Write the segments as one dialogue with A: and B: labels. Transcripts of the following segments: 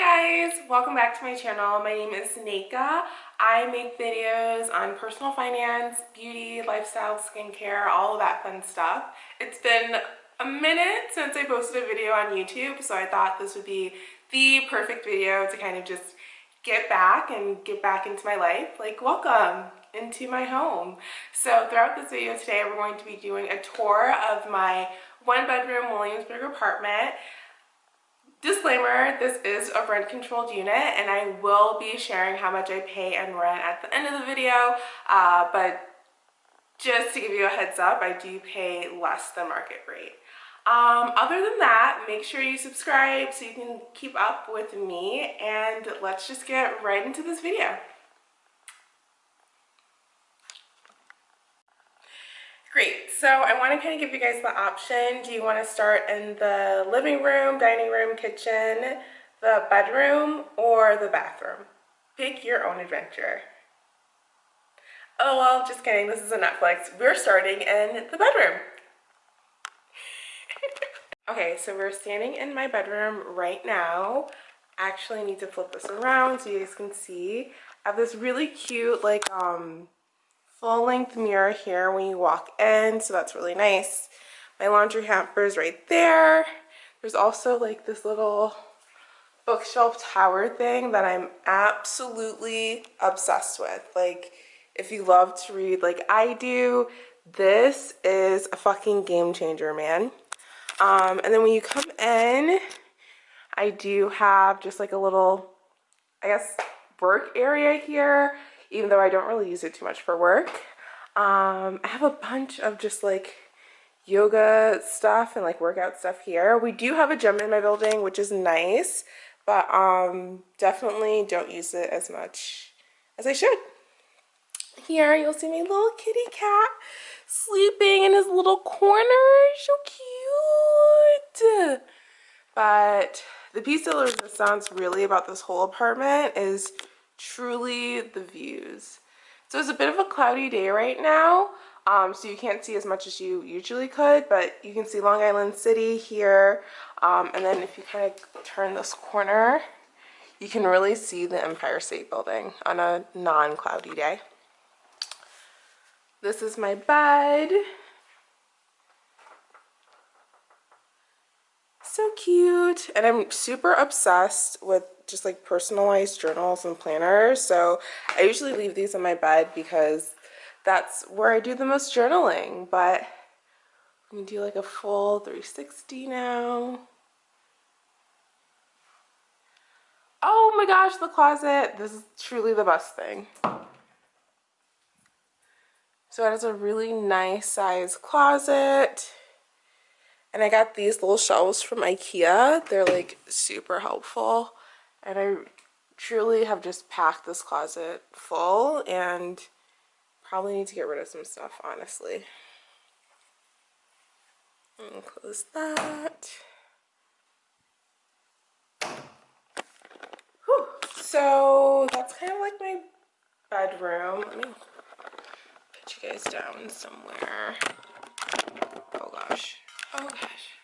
A: guys welcome back to my channel. My name is Neka I make videos on personal finance beauty lifestyle skincare all of that fun stuff. It's been a minute since I posted a video on YouTube so I thought this would be the perfect video to kind of just get back and get back into my life. Like welcome into my home. So throughout this video today we're going to be doing a tour of my one bedroom Williamsburg apartment Disclaimer, this is a rent controlled unit and I will be sharing how much I pay and rent at the end of the video, uh, but just to give you a heads up, I do pay less than market rate. Um, other than that, make sure you subscribe so you can keep up with me and let's just get right into this video. Great, so I want to kind of give you guys the option. Do you want to start in the living room, dining room, kitchen, the bedroom, or the bathroom? Pick your own adventure. Oh, well, just kidding. This is a Netflix. We're starting in the bedroom. okay, so we're standing in my bedroom right now. Actually, need to flip this around so you guys can see. I have this really cute, like, um, full length mirror here when you walk in so that's really nice. My laundry hamper is right there. There's also like this little bookshelf tower thing that I'm absolutely obsessed with. Like if you love to read like I do this is a fucking game changer man. Um, and then when you come in I do have just like a little I guess work area here even though I don't really use it too much for work. Um, I have a bunch of just like yoga stuff and like workout stuff here. We do have a gym in my building, which is nice, but um, definitely don't use it as much as I should. Here you'll see my little kitty cat sleeping in his little corner. So cute. But the piece de resistance really about this whole apartment is truly the views. So it's a bit of a cloudy day right now, um, so you can't see as much as you usually could, but you can see Long Island City here. Um, and then if you kind of turn this corner, you can really see the Empire State Building on a non-cloudy day. This is my bed. So cute. And I'm super obsessed with just like personalized journals and planners. So I usually leave these in my bed because that's where I do the most journaling. But I'm gonna do like a full 360 now. Oh my gosh, the closet. This is truly the best thing. So it has a really nice size closet. And I got these little shelves from Ikea. They're like super helpful and I truly have just packed this closet full and probably need to get rid of some stuff honestly. And close that. Whew. so that's kind of like my bedroom. Let me put you guys down somewhere. Oh gosh. Oh gosh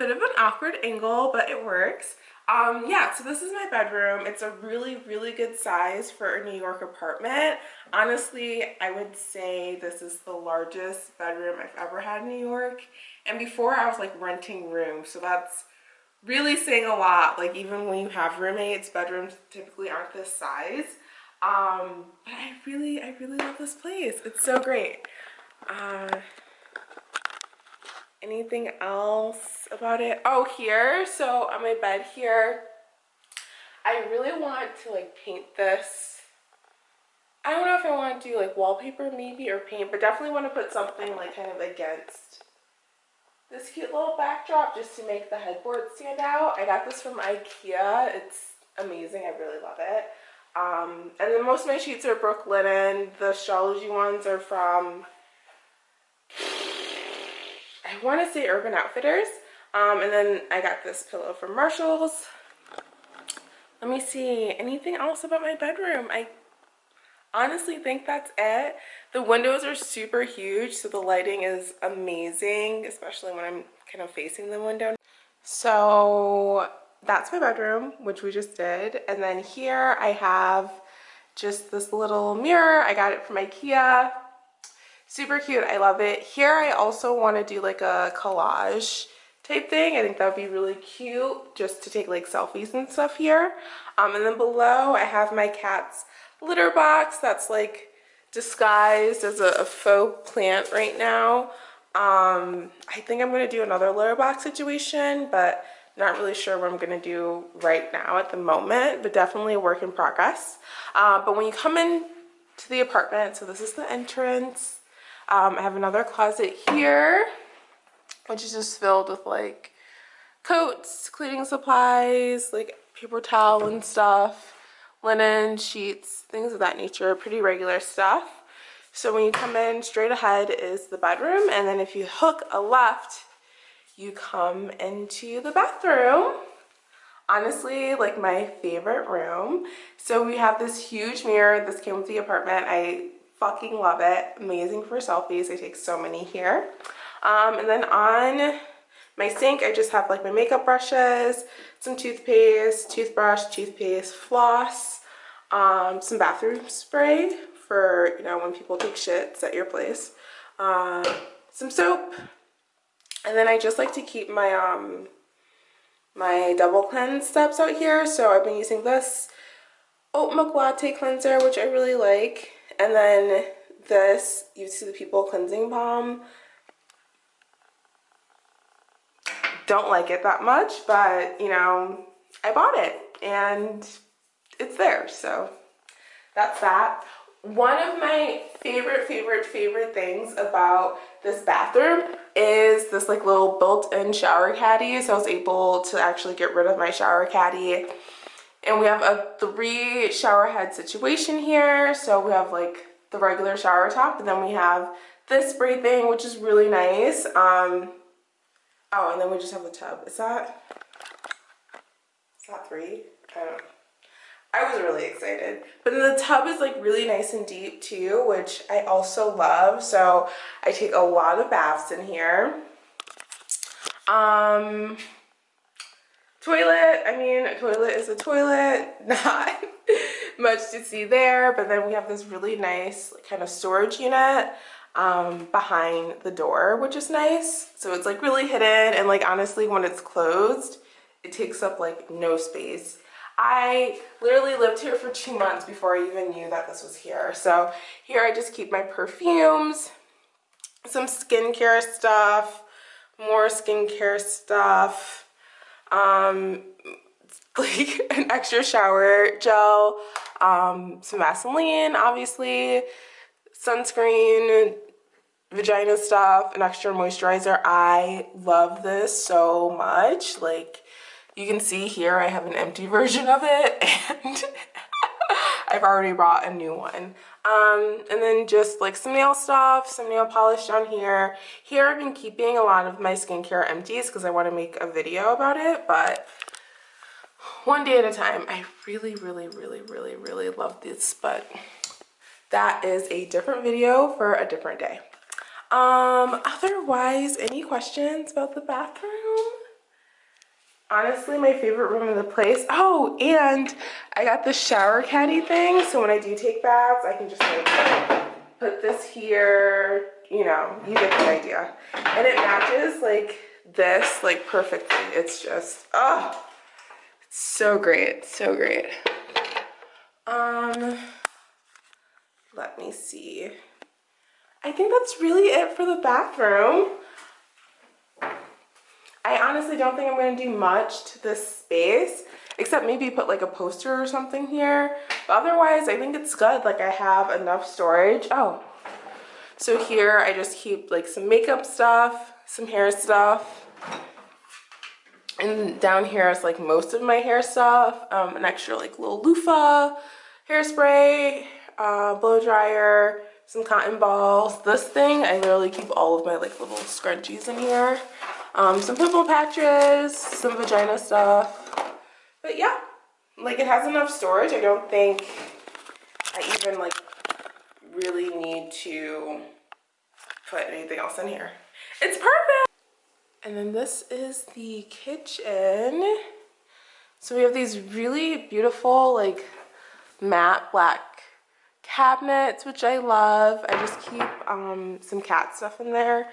A: bit of an awkward angle, but it works. Um, yeah, so this is my bedroom. It's a really, really good size for a New York apartment. Honestly, I would say this is the largest bedroom I've ever had in New York. And before I was like renting rooms, so that's really saying a lot. Like even when you have roommates, bedrooms typically aren't this size. Um, but I really, I really love this place. It's so great. Uh, anything else about it? Oh here. So on my bed here. I really want to like paint this. I don't know if i want to do like wallpaper maybe or paint but definitely want to put something like kind of against this cute little backdrop just to make the headboard stand out. I got this from ikea. It's amazing. I really love it. Um, and then most of my sheets are brooklinen. The Shaology ones are from I want to say Urban Outfitters. Um, and then I got this pillow from Marshalls. Let me see. Anything else about my bedroom? I honestly think that's it. The windows are super huge, so the lighting is amazing, especially when I'm kind of facing the window. So that's my bedroom, which we just did. And then here I have just this little mirror. I got it from Ikea. Super cute. I love it. Here I also want to do like a collage type thing. I think that would be really cute just to take like selfies and stuff here. Um, and then below I have my cat's litter box that's like disguised as a, a faux plant right now. Um, I think I'm going to do another litter box situation, but not really sure what I'm to do right now at the moment, but definitely a work in progress. Uh, but when you come in to the apartment, so this is the entrance. Um, I have another closet here, which is just filled with like coats, cleaning supplies, like paper towel and stuff linen, sheets, things of that nature, pretty regular stuff. So when you come in, straight ahead is the bedroom, and then if you hook a left, you come into the bathroom. Honestly, like my favorite room. So we have this huge mirror. This came with the apartment. I fucking love it. Amazing for selfies. I take so many here. Um, and then on my sink, I just have like my makeup brushes, some toothpaste, toothbrush, toothpaste, floss, um, some bathroom spray for, you know, when people take shits at your place, uh, some soap, and then I just like to keep my, um, my double cleanse steps out here. So I've been using this oat milk latte cleanser, which I really like. And then this, you see the People Cleansing Balm don't like it that much, but you know, I bought it and it's there. So that's that. One of my favorite, favorite, favorite things about this bathroom is this like little built-in shower caddy. So I was able to actually get rid of my shower caddy. And we have a three shower head situation here. So we have like the regular shower top and then we have this spray thing, which is really nice. Um, Oh, and then we just have the tub. Is that, is that three? I don't know. I was really excited. But the tub is like really nice and deep too, which I also love. So I take a lot of baths in here. Um, toilet, I mean, a toilet is a toilet. Not much to see there. But then we have this really nice kind of storage unit um, behind the door, which is nice. So it's like really hidden and like honestly when it's closed, it takes up like no space. I literally lived here for two months before I even knew that this was here. So here I just keep my perfumes, some skincare stuff, more skincare stuff, um, like an extra shower gel, um, some Vaseline, obviously, sunscreen, vagina stuff, an extra moisturizer. I love this so much. Like you can see here, I have an empty version of it and I've already bought a new one. Um, and then just like some nail stuff, some nail polish down here. Here I've been keeping a lot of my skincare empties because I want to make a video about it, but one day at a time. I really, really, really, really, really love this, but that is a different video for a different day. Um, otherwise, any questions about the bathroom? Honestly, my favorite room in the place. Oh, and I got the shower caddy thing. So when I do take baths, I can just like put this here, you know, you get the idea. And it matches like this like perfectly. It's just, oh, so great, so great. Um, let me see. I think that's really it for the bathroom. I honestly don't think I'm going to do much to this space except maybe put like a poster or something here. But otherwise, I think it's good. Like I have enough storage. Oh, so here I just keep like some makeup stuff, some hair stuff. And down here is like most of my hair stuff. Um, an extra like little loofah, hairspray, uh, blow dryer, some cotton balls. This thing, I literally keep all of my like little scrunchies in here. Um, some pimple patches, some vagina stuff. But yeah, like it has enough storage. I don't think I even like really need to put anything else in here. It's perfect! And then this is the kitchen. So we have these really beautiful like matte black cabinets, which I love. I just keep um, some cat stuff in there.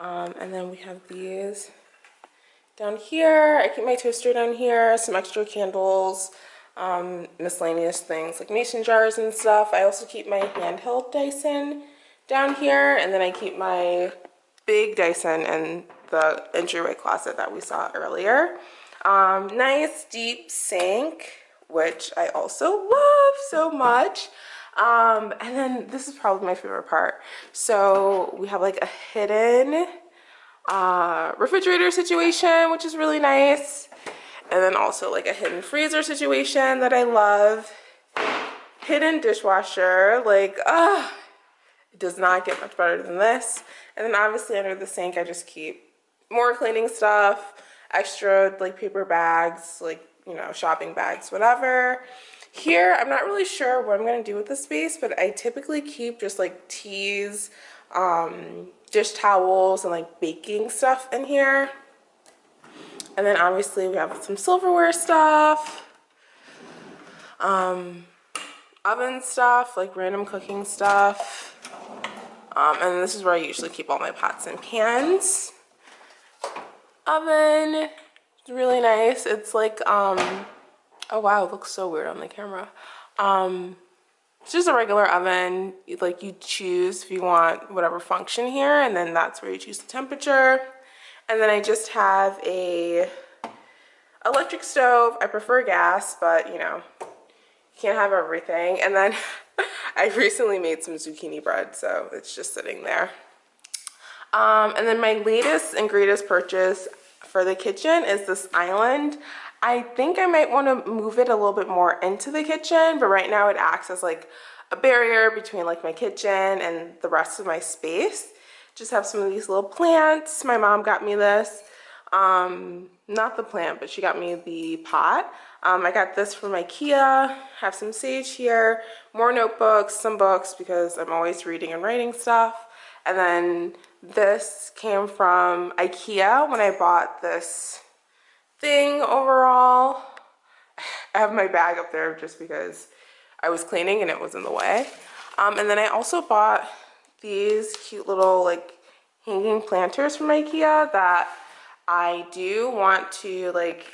A: Um, and then we have these down here. I keep my toaster down here, some extra candles, um, miscellaneous things like mason jars and stuff. I also keep my handheld Dyson down here. And then I keep my big Dyson in the entryway closet that we saw earlier. Um, nice deep sink, which I also love so much. Um, and then this is probably my favorite part. So we have like a hidden uh, refrigerator situation, which is really nice. And then also like a hidden freezer situation that I love. Hidden dishwasher, like, ah, uh, it does not get much better than this. And then obviously under the sink, I just keep more cleaning stuff, extra like paper bags, like, you know, shopping bags, whatever. Here, I'm not really sure what I'm going to do with the space, but I typically keep just like teas, um, dish towels, and like baking stuff in here. And then obviously we have some silverware stuff, um, oven stuff, like random cooking stuff. Um, and this is where I usually keep all my pots and pans. Oven, it's really nice. It's like, um, Oh wow, it looks so weird on the camera. Um, it's just a regular oven. Like you choose if you want whatever function here and then that's where you choose the temperature. And then I just have a electric stove. I prefer gas, but you know, you can't have everything. And then I recently made some zucchini bread, so it's just sitting there. Um, and then my latest and greatest purchase for the kitchen is this island. I think I might want to move it a little bit more into the kitchen, but right now it acts as like a barrier between like my kitchen and the rest of my space. Just have some of these little plants. My mom got me this. Um, not the plant, but she got me the pot. Um, I got this from Ikea. Have some sage here, more notebooks, some books because I'm always reading and writing stuff. And then this came from Ikea when I bought this thing overall. I have my bag up there just because I was cleaning and it was in the way. Um, and then I also bought these cute little like hanging planters from Ikea that I do want to like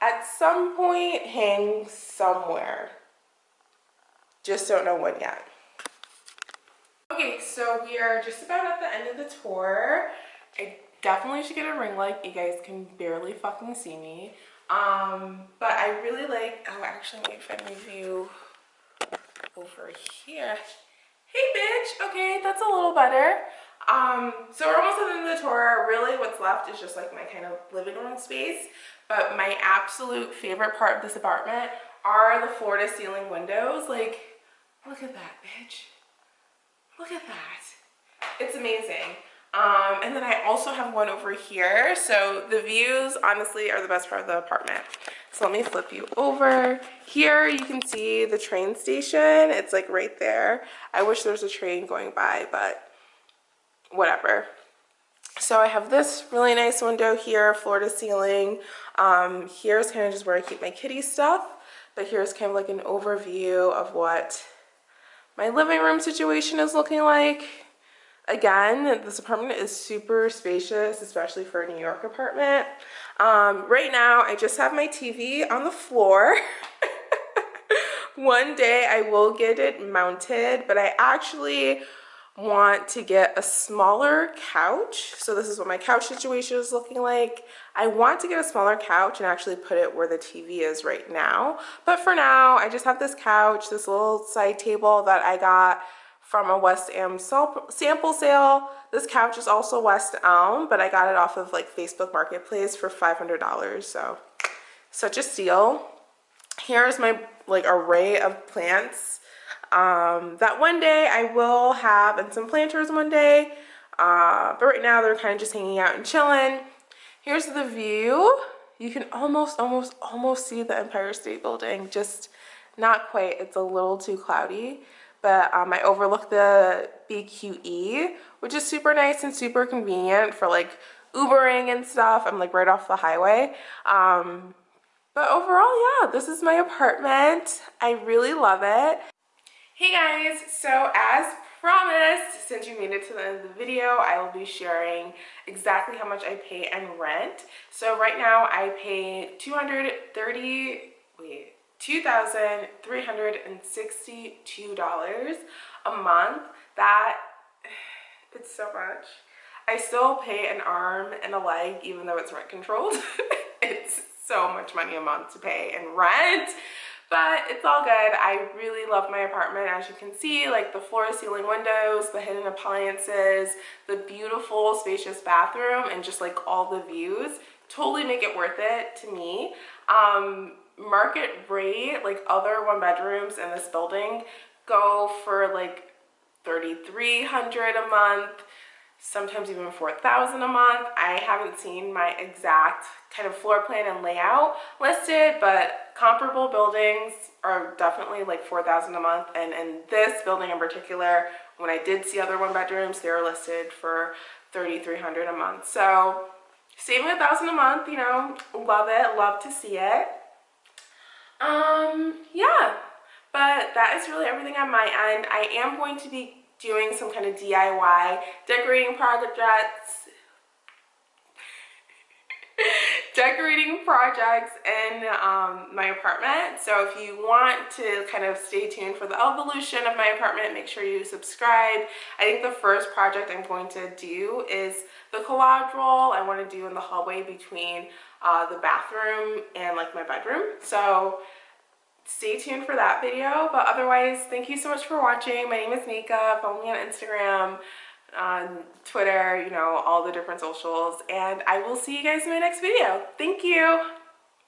A: at some point hang somewhere. Just don't know when yet. Okay, so we are just about at the end of the tour. I definitely should get a ring light. You guys can barely fucking see me. Um, but I really like, oh, actually, let me find you over here. Hey, bitch. Okay, that's a little better. Um, so we're almost at the end of the tour. Really, what's left is just like my kind of living room space. But my absolute favorite part of this apartment are the floor to ceiling windows. Like, look at that, bitch. Look at that. It's amazing. Um, and then I also have one over here. So the views honestly are the best part of the apartment. So let me flip you over. Here you can see the train station. It's like right there. I wish there was a train going by, but whatever. So I have this really nice window here, floor to ceiling. Um, here's kind of just where I keep my kitty stuff. But here's kind of like an overview of what my living room situation is looking like. Again, this apartment is super spacious, especially for a New York apartment. Um, right now, I just have my TV on the floor. One day I will get it mounted, but I actually want to get a smaller couch. So this is what my couch situation is looking like. I want to get a smaller couch and actually put it where the TV is right now. But for now, I just have this couch, this little side table that I got from a West Elm sample sale. This couch is also West Elm, but I got it off of like Facebook Marketplace for $500. So such a steal. Here's my like array of plants um, that one day I will have and some planters one day. Uh, but right now they're kind of just hanging out and chilling. Here's the view. You can almost, almost, almost see the Empire State Building. Just not quite. It's a little too cloudy but um, I overlook the BQE, which is super nice and super convenient for like Ubering and stuff. I'm like right off the highway. Um, but overall, yeah, this is my apartment. I really love it. Hey guys, so as promised, since you made it to the end of the video, I will be sharing exactly how much I pay in rent. So right now I pay 230, wait, $2,362 a month. That, it's so much. I still pay an arm and a leg even though it's rent controlled. it's so much money a month to pay in rent but it's all good. I really love my apartment as you can see like the floor ceiling windows, the hidden appliances, the beautiful spacious bathroom and just like all the views totally make it worth it to me. Um, market rate like other one bedrooms in this building go for like 3300 a month sometimes even 4000 a month. I haven't seen my exact kind of floor plan and layout listed but comparable buildings are definitely like 4000 a month. And in this building in particular when i did see other one bedrooms they were listed for 3300 a month. So saving a thousand a month you know love it love to see it um yeah but that is really everything on my end i am going to be doing some kind of diy decorating projects decorating projects in um, my apartment. So if you want to kind of stay tuned for the evolution of my apartment, make sure you subscribe. I think the first project I'm going to do is the collage roll I want to do in the hallway between uh, the bathroom and like my bedroom. So stay tuned for that video. But otherwise, thank you so much for watching. My name is Nika. Follow me on Instagram on Twitter, you know, all the different socials. And I will see you guys in my next video. Thank you.